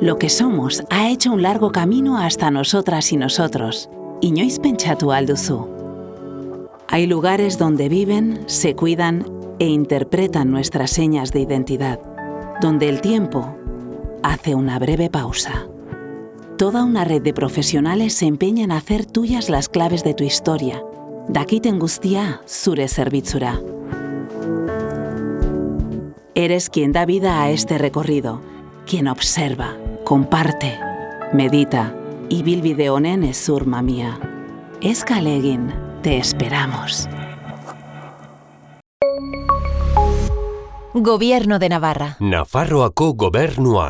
Lo que somos ha hecho un largo camino hasta nosotras y nosotros. Inoiz pentsatu alduzu. Hay lugares donde viven, se cuidan e interpretan nuestras señas de identidad, donde el tiempo hace una breve pausa. Toda una red de profesionales se empeña en hacer tuyas las claves de tu historia. Dakiten guztia zure zerbitzura. Eres quien da vida a este recorrido, quien observa, comparte, medita y bilbide honen ezur mamia. Ez kale egin, te esperamos. Gobierno de Navarra. Nafarroako gobernua.